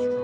strong.